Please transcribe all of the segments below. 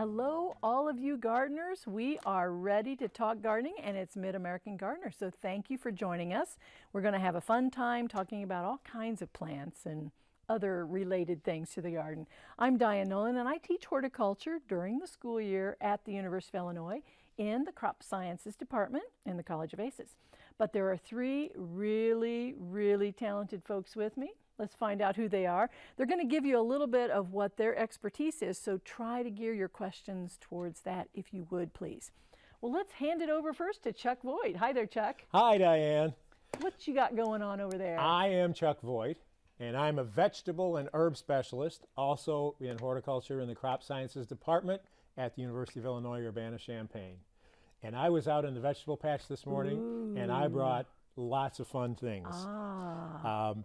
Hello, all of you gardeners. We are ready to talk gardening, and it's Mid American Gardener. So, thank you for joining us. We're going to have a fun time talking about all kinds of plants and other related things to the garden. I'm Diane Nolan, and I teach horticulture during the school year at the University of Illinois in the Crop Sciences Department in the College of ACES. But there are three really, really talented folks with me. Let's find out who they are. They're going to give you a little bit of what their expertise is, so try to gear your questions towards that if you would, please. Well, let's hand it over first to Chuck Voigt. Hi there, Chuck. Hi, Diane. What you got going on over there? I am Chuck Voigt, and I'm a vegetable and herb specialist, also in horticulture in the Crop Sciences Department at the University of Illinois Urbana-Champaign. And I was out in the vegetable patch this morning, Ooh. and I brought lots of fun things. Ah. Um,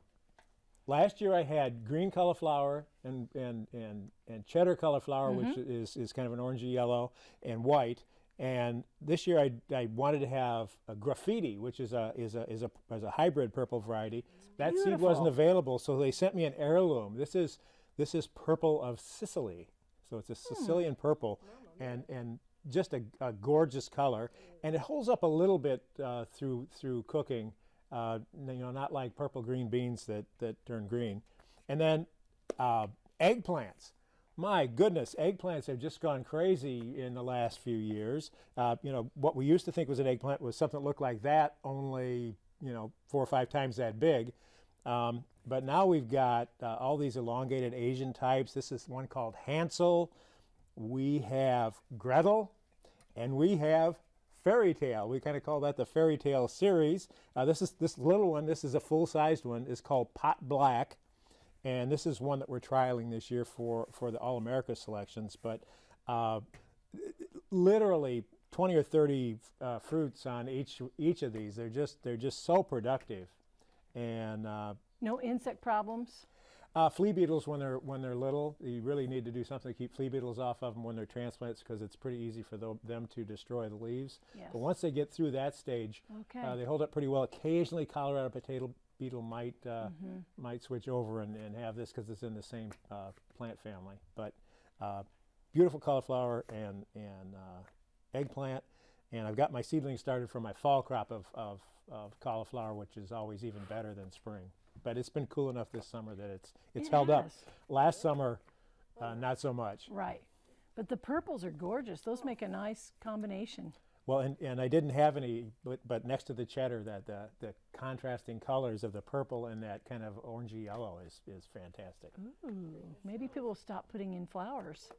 Last year I had green cauliflower and, and, and, and cheddar cauliflower, mm -hmm. which mm-hmm. is, is kind of an orangey yellow, and white. And this year I, I wanted to have a graffiti, which is a, is a, is a, is a hybrid purple variety. that seed wasn't available, so they sent me an heirloom. This is, this is purple of Sicily. So it's a hmm. Sicilian purple, and, and just a, a, gorgeous color. And it holds up a little bit uh, through, through cooking uh, you know, not like purple green beans that, that turn green. And then uh, eggplants. My goodness, eggplants have just gone crazy in the last few years. Uh, you know, what we used to think was an eggplant was something that looked like that, only, you know, four or five times that big. Um, but now we've got uh, all these elongated Asian types. This is one called Hansel. We have Gretel, and we have fairy tale. We kind of call that the fairy tale series. Uh, this is this little one. This is a full-sized one. is called Pot Black, and this is one that we're trialing this year for for the All America selections. But uh, literally 20 or 30 uh, fruits on each each of these. They're just they're just so productive, and uh, no insect problems. Uh, flea beetles when they're when they're little, you really need to do something to keep flea beetles off of them when they're transplants because it's pretty easy for the, them to destroy the leaves. Yes. But once they get through that stage, okay. uh, they hold up pretty well. Occasionally, Colorado potato beetle might uh, mm -hmm. might switch over and, and have this because it's in the same uh, plant family. But uh, beautiful cauliflower and and uh, eggplant, and I've got my seedlings started for my fall crop of, of, of cauliflower, which is always even better than spring but it's been cool enough this summer that it's it's it held has. up. Last summer, uh, not so much. Right, but the purples are gorgeous. Those make a nice combination. Well, and, and I didn't have any, but, but next to the cheddar, that the, the contrasting colors of the purple and that kind of orangey yellow is, is fantastic. Ooh, maybe people will stop putting in flowers.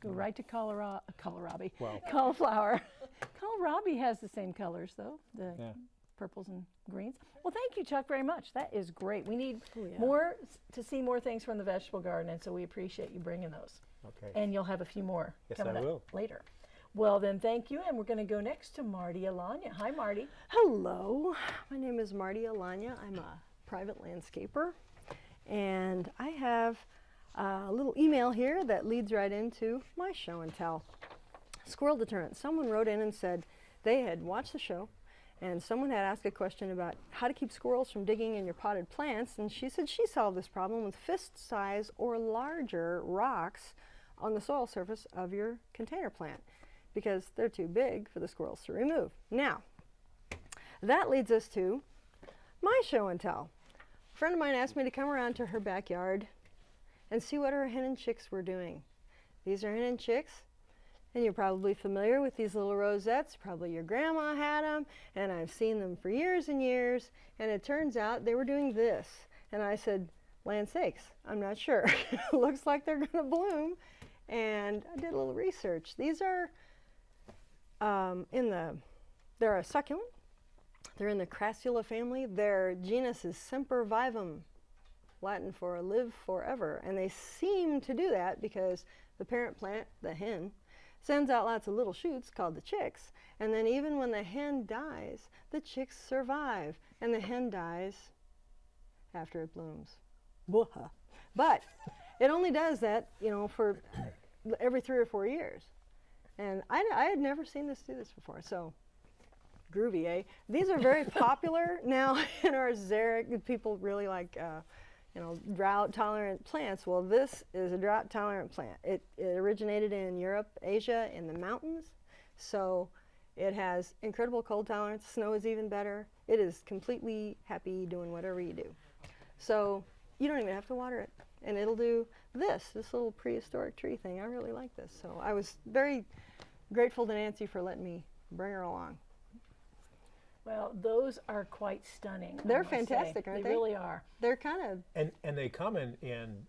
Go right to Colorado, kohlrabi, well, cauliflower. kohlrabi has the same colors though. The yeah purples and greens. Well, thank you, Chuck, very much. That is great. We need oh, yeah. more to see more things from the vegetable garden, and so we appreciate you bringing those. Okay. And you'll have a few more yes, coming I will. up later. Well, then, thank you, and we're going to go next to Marty Alanya. Hi, Marty. Hello. My name is Marty Alanya. I'm a private landscaper, and I have a little email here that leads right into my show and tell. Squirrel deterrent. Someone wrote in and said they had watched the show and someone had asked a question about how to keep squirrels from digging in your potted plants, and she said she solved this problem with fist size or larger rocks on the soil surface of your container plant because they're too big for the squirrels to remove. Now, that leads us to my show and tell. A friend of mine asked me to come around to her backyard and see what her hen and chicks were doing. These are hen and chicks. And you're probably familiar with these little rosettes. Probably your grandma had them, and I've seen them for years and years. And it turns out they were doing this. And I said, land sakes, I'm not sure. Looks like they're going to bloom. And I did a little research. These are um, in the, they're a succulent. They're in the Crassula family. Their genus is Sempervivum, Latin for live forever. And they seem to do that because the parent plant, the hen, sends out lots of little shoots called the chicks. And then even when the hen dies, the chicks survive. And the hen dies after it blooms. But it only does that, you know, for every three or four years. And I, I had never seen this do this before. So groovy, eh? These are very popular now in our xeric. People really like, uh, you know, drought tolerant plants. Well, this is a drought tolerant plant. It, it originated in Europe, Asia, in the mountains. So it has incredible cold tolerance. Snow is even better. It is completely happy doing whatever you do. So you don't even have to water it. And it'll do this, this little prehistoric tree thing. I really like this. So I was very grateful to Nancy for letting me bring her along. Well, those are quite stunning. They're must say. fantastic, aren't they? They really are. They're kind of And and they come in in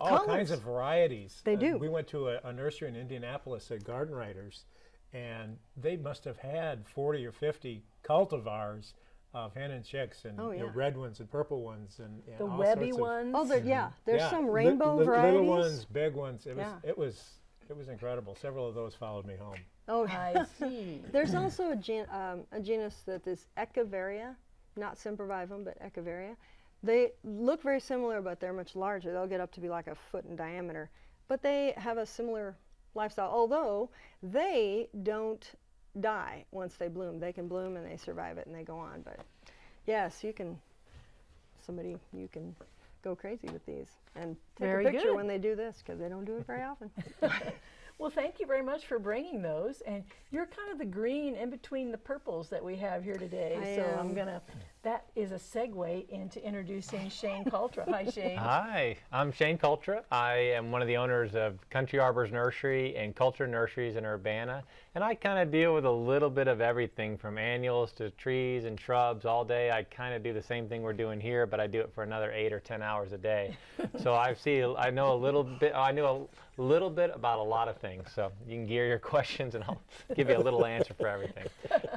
all kinds of varieties. They Uh, do. We went to a, a nursery in Indianapolis at Garden Writers, and they must have had 40 or 50 cultivars of hen and chicks, and Oh, you know, red ones and purple ones, and, and The all webby sorts of- ones. Oh, there, yeah. There's yeah, some li- rainbow li- varieties. Little ones, big ones. It was Yeah. it was it was incredible. Several of those followed me home. Oh, I see. there's also a, gen, um, a genus that is Echeveria, not sempervivum, but Echeveria. They look very similar, but they're much larger. They'll get up to be like a foot in diameter. But they have a similar lifestyle, although they don't die once they bloom. They can bloom and they survive it and they go on. But yes, you can, somebody, you can go crazy with these and take Very a picture good. when they do this because they don't do it very often. Well, thank you very much for bringing those. And you're kind of the green in between the purples that we have here today. I so I'm am. going to, that is a segue into introducing Shane Cultra. Hi, Shane. Hi, I'm Shane Cultra. I am one of the owners of Country Arbors Nursery and Cultra Nurseries in Urbana. And I kind of deal with a little bit of everything from annuals to trees and shrubs all day. I kind of do the same thing we're doing here, but I do it for another eight or 10 hours a day. so I see, I know a little bit, I know a little bit about a lot of things. So you can gear your questions and I'll give you a little answer for everything.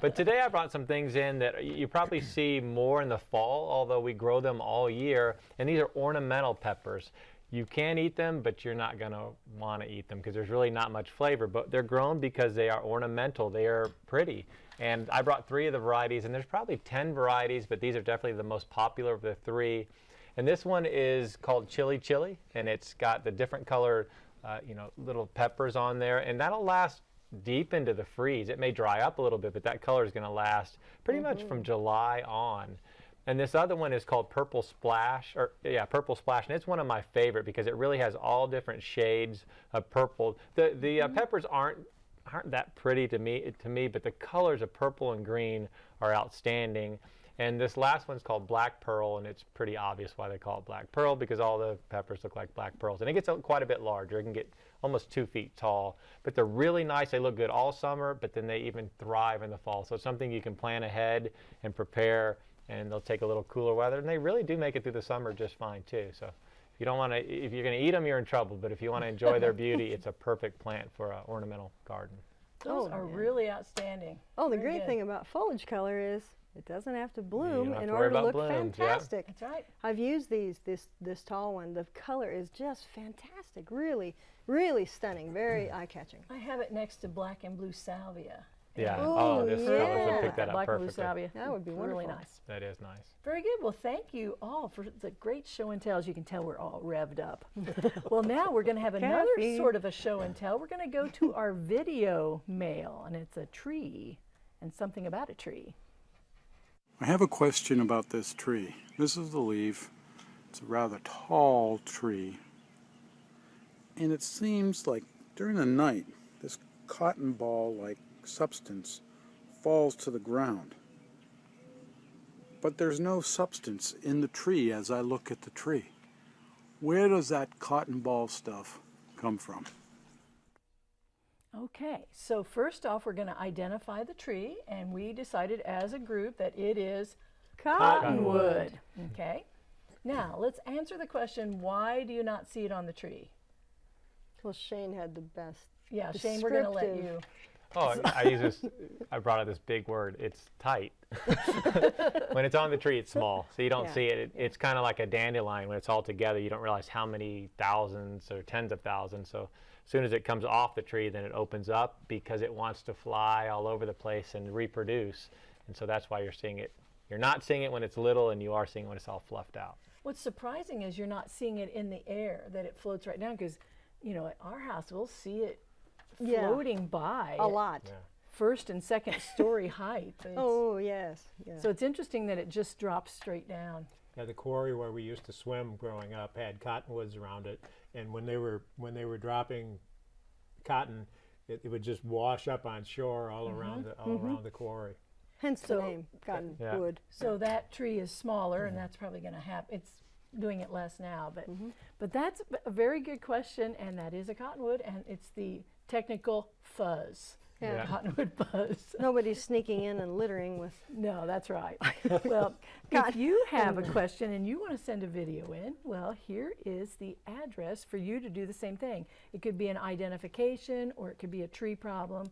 But today I brought some things in that you probably see more in the fall, although we grow them all year. And these are ornamental peppers. You can eat them, but you're not going to want to eat them because there's really not much flavor. But they're grown because they are ornamental. They are pretty. And I brought three of the varieties, and there's probably 10 varieties, but these are definitely the most popular of the three. And this one is called Chilly Chili, and it's got the different color, uh, you know, little peppers on there, and that'll last deep into the freeze. It may dry up a little bit, but that color is going to last pretty much from July on. And this other one is called Purple Splash, or yeah, Purple Splash, and it's one of my favorite because it really has all different shades of purple. The the uh, peppers aren't aren't that pretty to me to me, but the colors of purple and green are outstanding. And this last one's called Black Pearl, and it's pretty obvious why they call it Black Pearl because all the peppers look like black pearls. And it gets a- quite a bit larger. It can get almost two feet tall. But they're really nice. They look good all summer, but then they even thrive in the fall. So it's something you can plan ahead and prepare, and they'll take a little cooler weather. And they really do make it through the summer just fine, too. So if you don't want to, if you're going to eat them, you're in trouble. But if you want to enjoy their beauty, it's a perfect plant for an ornamental garden. Those Oh, are yeah. really outstanding. Oh, the Very great good. thing about foliage color is it doesn't have to bloom have in to order to look blooms, yeah. fantastic. That's right. I've used these, this, this tall one. The color is just fantastic. Really, really stunning. Very eye-catching. I have it next to black and blue salvia. Yeah. Ooh, oh, this colors yeah. would pick that up black and blue salvia. That would be Really nice. That is nice. Very good. Well, thank you all for the great show and tell. As you can tell, we're all revved up. well, now we're going to have another Caffeine. sort of a show and tell. We're going to go to our video mail, and it's a tree and something about a tree. I have a question about this tree. This is the leaf. It's a rather tall tree. And it seems like during the night, this cotton ball like substance falls to the ground. But there's no substance in the tree as I look at the tree. Where does that cotton ball stuff come from? Okay, so first off, we're going to identify the tree, and we decided as a group that it is cottonwood. Okay, now let's answer the question why do you not see it on the tree? Well, Shane had the best. Yeah, Shane, we're going to let you. Oh, I use this. I brought out this big word. It's tight. when it's on the tree, it's small, so you don't Yeah. see it. it it's kind of like a dandelion. When it's all together, you don't realize how many thousands or tens of thousands. So as soon as it comes off the tree, then it opens up because it wants to fly all over the place and reproduce. And so that's why you're seeing it. You're not seeing it when it's little, and you are seeing it when it's all fluffed out. What's surprising is you're not seeing it in the air, that it floats right down, because, you know, at our house, we'll see it Yeah. floating by A lot. Yeah. first and second story height. It's- Oh, yes. yes. So it's interesting that it just drops straight down. Yeah, the quarry where we used to swim growing up had cottonwoods around it, and when they were when they were dropping cotton, it, it would just wash up on shore all mm-hmm. around the all mm-hmm. around the quarry. Hence the So- name, Yeah. cottonwood. So that tree is smaller, and that's probably going to happen. It's doing it less now, but mm-hmm. but that's a very good question, and that is a cottonwood, and it's the technical fuzz. Yeah. Yeah. Cottonwood fuzz. Nobody's sneaking in and littering with. No, that's right. well, if you have a question and you want to send a video in, well, here is the address for you to do the same thing. It could be an identification, or it could be a tree problem,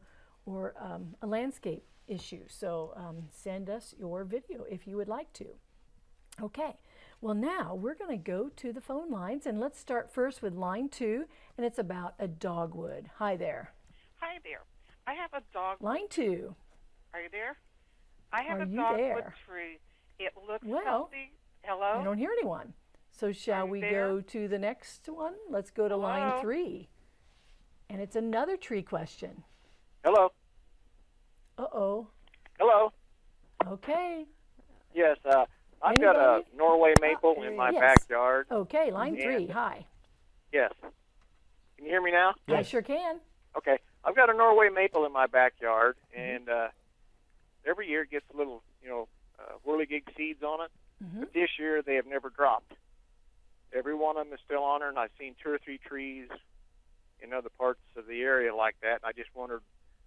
or um, a landscape issue. So um, send us your video if you would like to. Okay, well, now we're going to go to the phone lines, and let's start first with line two, and it's about a dogwood. Hi there. Hi there. I have a dog. Line two. Are you there? I have Are a you dogwood there? tree. It looks Well, healthy. Hello? I don't hear anyone. So shall you we there? go to the next one? Let's go to line three. And it's another tree question. Hello. Uh-oh. Hello. Okay. Yes, uh, I've got a Norway maple in my Yes. backyard. Okay, line three. Hi. Yes. Can you hear me now? I sure can. Okay. I've got a Norway maple in my backyard, and uh, every year it gets a little, you know, uh, whirligig seeds on it. Mhm. But this year they have never dropped. Every one of them is still on there, and I've seen two or three trees in other parts of the area like that. And I just wondered.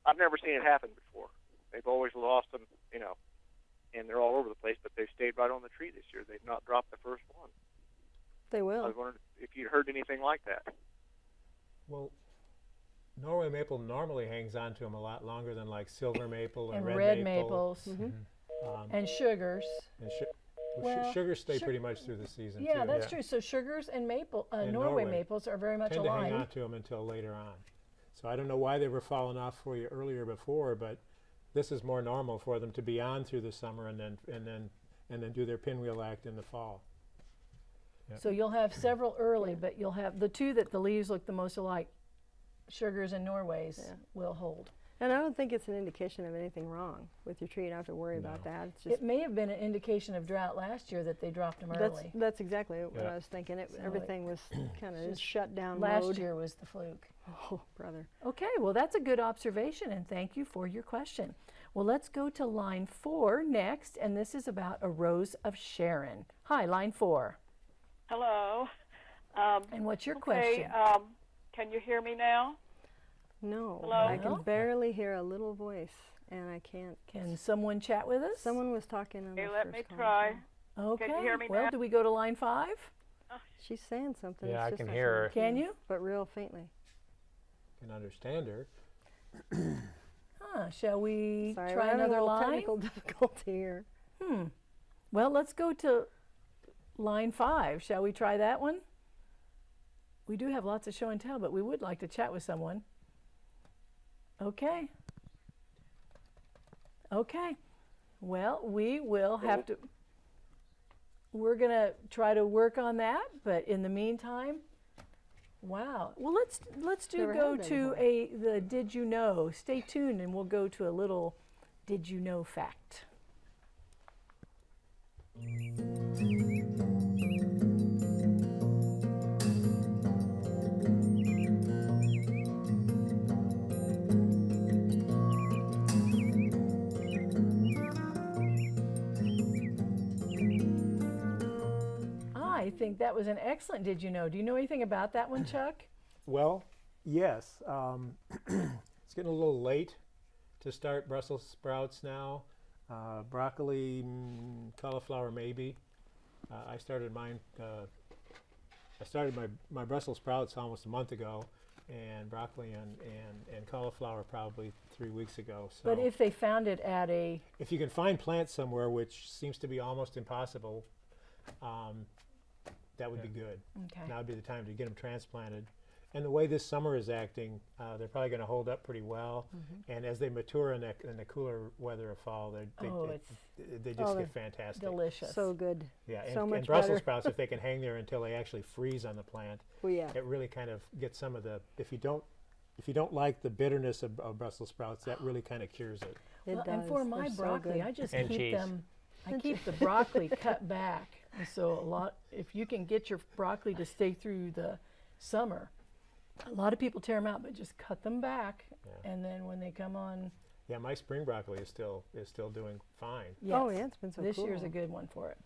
I've never seen it happen before. They've always lost them, you know, and they're all over the place. But they've stayed right on the tree this year. They've not dropped the first one. They will. I was wondering if you'd heard anything like that. Well, Norway maple normally hangs on to them a lot longer than like silver maple And red, red maple. maples Um, and sugars. and su- well, Well, su- sugars stay su- pretty much through the season Yeah, too. that's true. So sugars and maple, uh, And Norway, Norway maples are very much Tend to hang on to them until later on. So I don't know why they were falling off for you earlier before, but this is more normal for them to be on through the summer and then and then and then do their pinwheel act in the fall. So you'll have several early, but you'll have the two that the leaves look the most alike, sugars and Norways, Yeah. will hold. And I don't think it's an indication of anything wrong with your tree. You don't have to worry about that. It's just It may have been an indication of drought last year that they dropped them that's early. that's exactly what I was thinking. It, So it- everything was kind of shut down Last mode. year was the fluke. Oh, brother. Okay, well, that's a good observation, and thank you for your question. Well, let's go to line four next, and this is about a rose of Sharon. Hi, line four. Hello. Um, And what's your okay, question? um, can you hear me now? No, Hello? I can barely hear a little voice, and I can't. Can someone chat with us? Someone was talking on Okay, the let first me call. try. Okay. hear me well, now? do we go to line five? She's saying something. Yeah, it's I just can not hear her. Can you? But real faintly. Can understand her. Huh, shall we Sorry, try having a another line? technical difficulty here. Hmm. Well, let's go to line five. Shall we try that one? We do have lots of show and tell, but we would like to chat with someone. Okay. Okay. Well, we will have to. We're going to try to work on that, but in the meantime, wow. Well, let's let's do Never go to a the did you know. Stay tuned and we'll go to a little did you know fact. I think that was an excellent did you know. Do you know anything about that one, Chuck? Well, yes. Um, it's getting a little late to start Brussels sprouts now. Uh, broccoli, mm, cauliflower, maybe. Uh, I started mine. Uh, I started my, my Brussels sprouts almost a month ago, and broccoli and, and, and cauliflower probably three weeks ago. So But if they found it at a if you can find plants somewhere, which seems to be almost impossible, um, that would be good. okay. Now would be the time to get them transplanted. And the way this summer is acting, uh, they're probably going to hold up pretty well. And as they mature in, that, in the cooler weather of fall, they're- Oh, they, it's they just Oh, get fantastic. delicious. So good. Yeah, and, so and Brussels better. sprouts, if they can hang there until they actually freeze on the plant, Well, yeah. it really kind of gets some of the. If you don't, if you don't like the bitterness of, of Brussels sprouts, that really kind of cures it. It Well, does. and for my They're broccoli, good. I just And keep cheese. them. I keep the broccoli cut back And so a lot, if you can get your broccoli to stay through the summer, a lot of people tear them out, but just cut them back, and then when they come on, Yeah, my spring broccoli is still is still doing fine. yes, Oh, yeah, it's been so this year's a good one for it.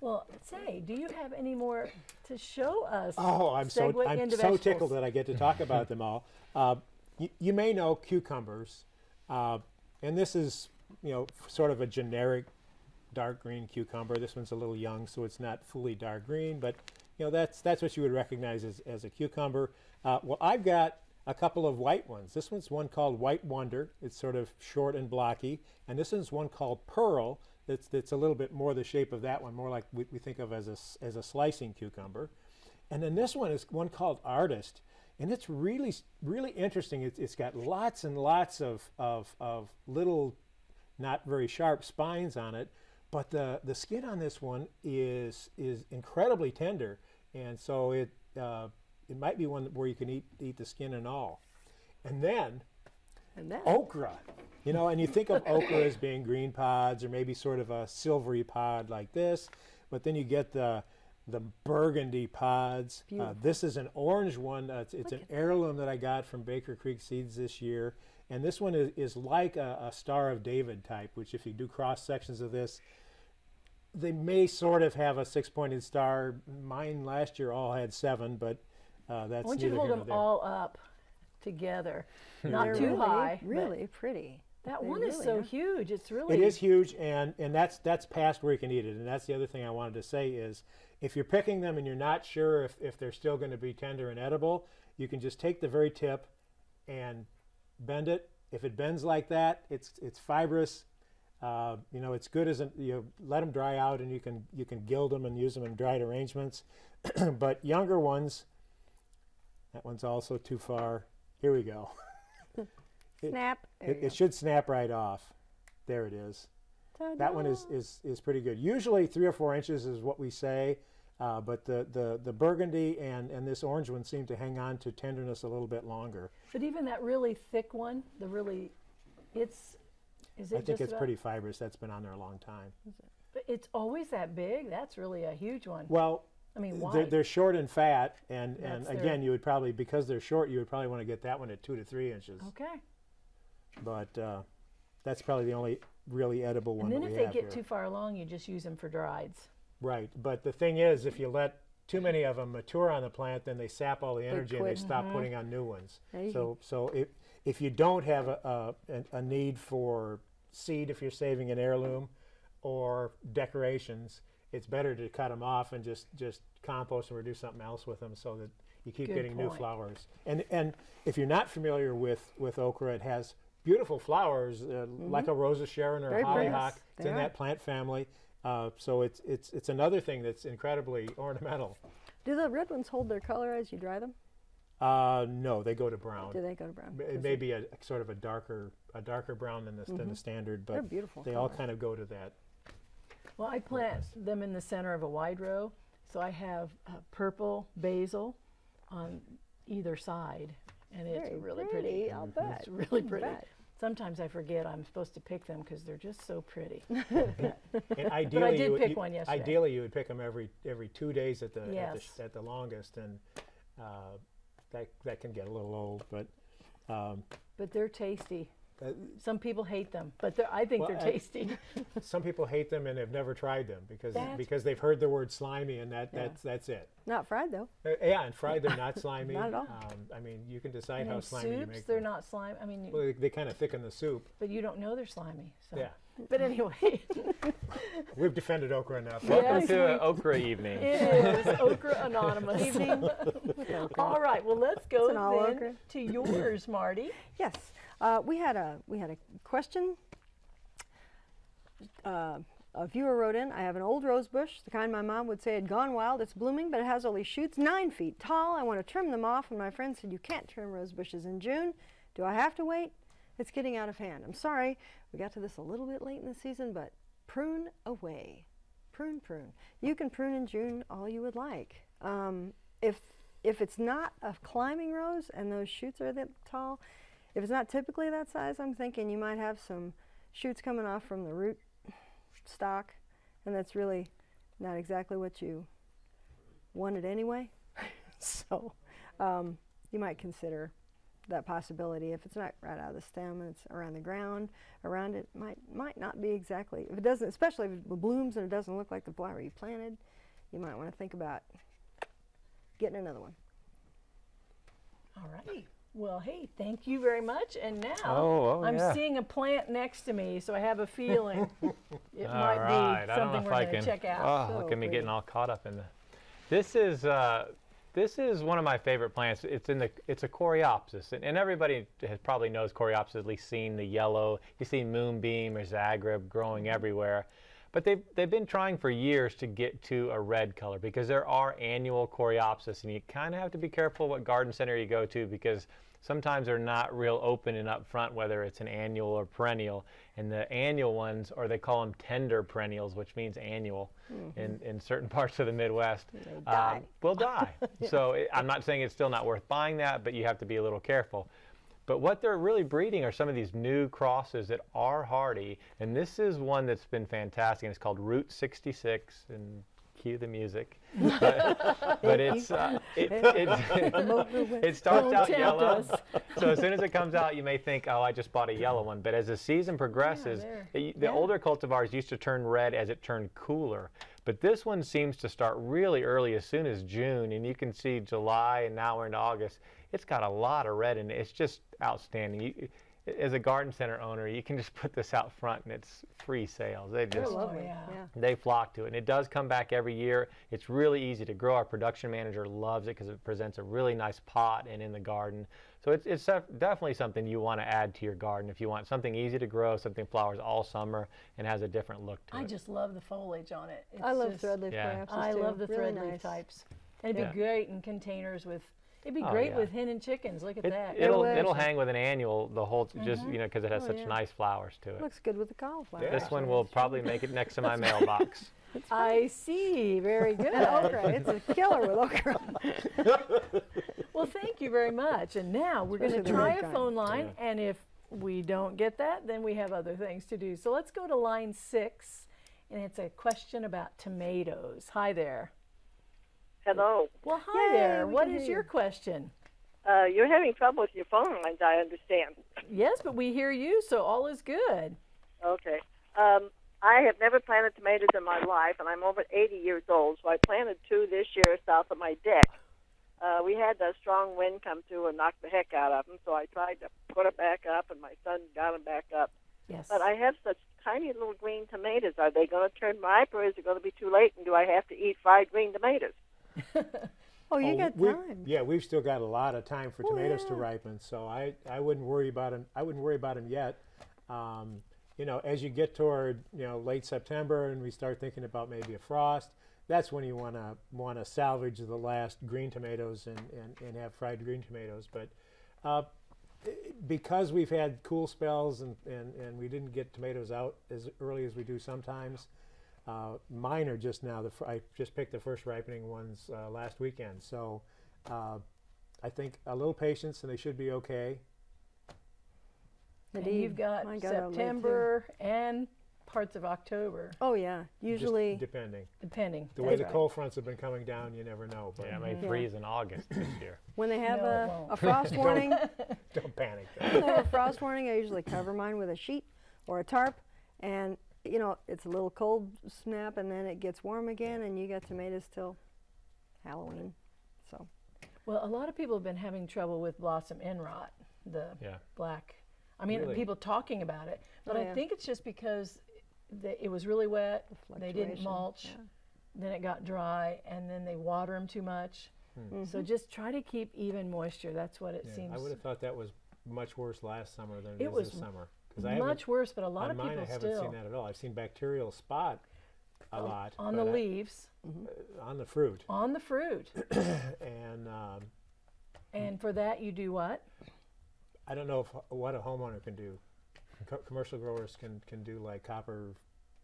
Well, say, do you have any more to show us? Oh, I'm so Segue I'm into so vegetables. tickled that I get to talk about them all. Uh, you, you may know cucumbers, uh, and this is you know sort of a generic dark green cucumber. This one's a little young, so it's not fully dark green, but you know that's that's what you would recognize as, as a cucumber. Uh, well, I've got a couple of white ones. This one's one called White Wonder. It's sort of short and blocky, and this one's one called Pearl. That's that's a little bit more the shape of that one, more like we, we think of as a as a slicing cucumber. And then this one is one called Artist, and it's really really interesting. It's, it's got lots and lots of, of of little, not very sharp spines on it, but the the skin on this one is is incredibly tender, and so it uh, it might be one where you can eat eat the skin and all. And then And then, okra. You know, and you think of okra as being green pods or maybe sort of a silvery pod like this, but then you get the the burgundy pods. Uh, this is an orange one. Uh, it's it's an heirloom that I got from Baker Creek Seeds this year, and this one is, is like a, a Star of David type. Which, if you do cross sections of this, they may sort of have a six-pointed star. Mine last year all had seven, but uh, that's I want you to neither hold them there. all up together, not they're too really, high. really pretty. That They one is so are. huge. It's really It is huge, and and that's that's past where you can eat it. And that's the other thing I wanted to say is, if you're picking them and you're not sure if, if they're still going to be tender and edible, you can just take the very tip and bend it. If it bends like that, it's it's fibrous. Uh, you know, it's good as a, you let them dry out, and you can you can gild them and use them in dried arrangements. but younger ones, that one's also too far. Here we go. It- Snap. There It, you it should snap right off. There it is. That one is, is, is pretty good. Usually three or four inches is what we say, uh, but the, the, the burgundy and, and this orange one seem to hang on to tenderness a little bit longer. But even that really thick one, the really, it's, is it I think just it's about- pretty fibrous. That's been on there a long time. But it's always that big. That's really a huge one. Well, I mean, they're, they're short and fat, and, and That's their- again, you would probably, because they're short, you would probably want to get that one at two to three inches. Okay. But uh, that's probably the only really edible one And then that if we they have get here. too far along, you just use them for drieds. Right, but the thing is, if you let too many of them mature on the plant, then they sap all the energy and they quit. stop putting on new ones. There you So, so if if you don't have a, a a need for seed, if you're saving an heirloom, or decorations, it's better to cut them off and just just compost them or do something else with them, so that you keep Good getting new flowers. And and if you're not familiar with with okra, it has beautiful flowers uh, like a rose of Sharon or Very a hollyhock. Yes, It's in are. that plant family. Uh, so it's it's it's another thing that's incredibly ornamental. Do the red ones hold their color as you dry them? Uh, no, they go to brown. Do they go to brown? It may be a, a sort of a darker a darker brown than the than the standard, but They're beautiful. they all kind of go to that. Well, I plant them in the center of a wide row, so I have uh, purple basil on either side, and it's Very really pretty, pretty. I'll bet. It's really pretty. bet. Sometimes I forget I'm supposed to pick them because they're just so pretty. And ideally, did you, would- pick you- one yesterday. Ideally, you would pick them every every two days at the at, the, at the longest, and uh, that that can get a little old. But um, But they're tasty. uh, Some people hate them, but they're, I think Well, they're tasty. some people hate them and have never tried them because That's- because they've heard the word slimy, and that that's that's it. Not fried though. Uh, yeah, and fried they're not slimy. Not at all. Um, I mean, you can decide And how in slimy you make. Soups they're them. not slimy. I mean, you, Well, they, they kind of thicken the soup. but you don't know they're slimy. So. Yeah, But anyway, we've defended okra enough. Welcome Yes, to we- an okra evening. it is Okra Anonymous. All right, well, let's go It's an all then okra. to yours, Marty. Yes, uh, we had a we had a question. Uh, a viewer wrote in. I have an old rose bush, the kind my mom would say had gone wild. It's blooming, but it has only shoots nine feet tall. I want to trim them off, and my friend said you can't trim rose bushes in June. Do I have to wait? It's getting out of hand. I'm sorry. We got to this a little bit late in the season, but prune away. Prune, prune. You can prune in June all you would like. Um, if if it's not a climbing rose and those shoots are that tall, if it's not typically that size, I'm thinking you might have some shoots coming off from the root stock, and that's really not exactly what you wanted anyway. so um, you might consider that possibility. If it's not right out of the stem and it's around the ground, around it might might not be exactly. If it doesn't, especially if it blooms and it doesn't look like the flower you planted, you might want to think about getting another one. All right. Well, hey, thank you very much. And now Oh, oh, I'm yeah. seeing a plant next to me, so I have a feeling it All might right. be I don't know something if we're I going to check out. Oh, So look at me pretty. getting all caught up in the. This is uh, this is one of my favorite plants. It's in the it's a coreopsis, and, and everybody has probably knows coreopsis. At least seen the yellow. You see moonbeam or zagreb growing mm-hmm. everywhere, but they've they've been trying for years to get to a red color because there are annual coreopsis, and you kind of have to be careful what garden center you go to because sometimes they're not real open and upfront whether it's an annual or perennial. And the annual ones, or they call them tender perennials, which means annual mm-hmm. in, in certain parts of the Midwest, um, die. will die. So it, I'm not saying it's still not worth buying that, but you have to be a little careful. But what they're really breeding are some of these new crosses that are hardy, and this is one that's been fantastic. And it's called Route 66, and cue the music. but but it's uh, it, it, it starts Don't out yellow. us. So as soon as it comes out, you may think, oh, I just bought a yellow one. But as the season progresses, there. the, the Yeah. older cultivars used to turn red as it turned cooler. But this one seems to start really early, as soon as June, and you can see July, and now we're in August. It's got a lot of red in it. It's just outstanding. You, as a garden center owner, you can just put this out front, and it's free sales. They just lovely. yeah. yeah. they flock to it, and it does come back every year. It's really easy to grow. Our production manager loves it because it presents a really nice pot and in the garden. So it's, it's definitely something you want to add to your garden if you want something easy to grow, something flowers all summer and has a different look to I it. I just love the foliage on it. It's I love just- threadleaf Yeah. I too. love the really threadleaf nice. types. And it'd Yeah. be great in containers with, it'd be Oh, great yeah. with hen and chickens. Look at It, that. it'll would. it'll hang with an annual the whole just Mhm. you know because it has Oh, such yeah. nice flowers to it. Looks good with the cauliflower. this one will probably make it next to my mailbox. I see. Very good. And okra. It's a killer with okra. Well, thank you very much. And now we're going to try a phone line, and if we don't get that, then we have other things to do. So let's go to line six, and it's a question about tomatoes. Hi there. Hello. Well, hi Yay, there. we What can is hear your question? Uh, you're having trouble with your phone lines, I understand. Yes, but we hear you, so all is good. Okay. Um, I have never planted tomatoes in my life, and I'm over 80 years old, so I planted two this year south of my deck. Uh, we had a strong wind come through and knock the heck out of them, so I tried to put them back up, and my son got them back up. Yes. But I have such tiny little green tomatoes. Are they going to turn ripe, or is it going to be too late, and do I have to eat fried green tomatoes? Oh, you Oh, got we- time. Yeah, we've still got a lot of time for Oh, tomatoes to ripen, so I, I wouldn't worry about them. I wouldn't worry about them yet. Um, you know, as you get toward you know late September and we start thinking about maybe a frost, that's when you want to want to salvage the last green tomatoes and, and, and have fried green tomatoes. But uh, because we've had cool spells and, and, and we didn't get tomatoes out as early as we do sometimes, uh, mine are just now. The fir- I just picked the first ripening ones uh, last weekend, so uh, I think a little patience and they should be okay. and Indeed. you've got Mine got out late, too. September and parts of October, Oh yeah. just Usually. depending depending. the way That's the right. cold fronts have been coming down, you never know. But yeah, it may Yeah. freeze in August this year. When they have No, a, a frost warning, don't panic. when they have a frost warning, I usually cover mine with a sheet or a tarp, and you know it's a little cold snap, and then it gets warm again, and you got tomatoes till Halloween. So Well, a lot of people have been having trouble with blossom end rot, the Yeah. black. I mean, Really? people talking about it, but Oh, I think it's just because the, it was really wet. They didn't mulch. yeah. Then it got dry, and then they water them too much. Hmm. So mm-hmm. just try to keep even moisture. That's what it Yeah, seems. I would have thought that was much worse last summer than It was this summer. Because I much worse, but a lot of mine people I haven't still seen that at all. I've seen bacterial spot a lot on the I- leaves, on the fruit, on the fruit. and um, and for that, you do what? I don't know if what a homeowner can do. Co- commercial growers can can do like copper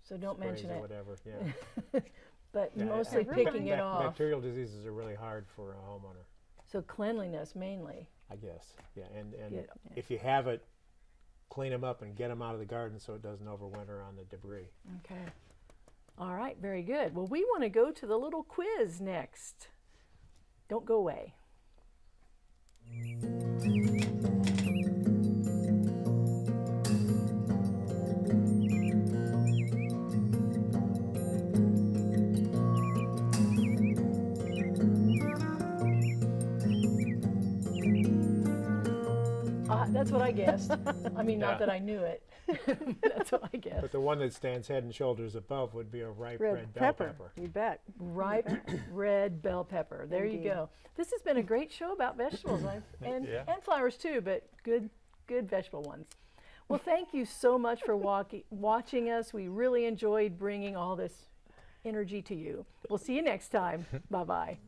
So don't mention or it. whatever. Yeah, But Yeah, mostly I- picking it off. Bacterial diseases are really hard for a homeowner. So cleanliness mainly. I guess. Yeah, and and Get- if you have it, clean them up and get them out of the garden so it doesn't overwinter on the debris. Okay. All right, very good. Well, we want to go to the little quiz next. Don't go away. That's what I guessed. I mean, not Yeah. that I knew it. that's what I guessed. But the one that stands head and shoulders above would be a ripe Red, red, bell pepper. pepper. You bet. ripe red bell pepper. There you Indeed. go. This has been a great show about vegetables I've, and, Yeah. and flowers too, but good good vegetable ones. Well, thank you so much for walking, watching us. We really enjoyed bringing all this energy to you. We'll see you next time. bye bye.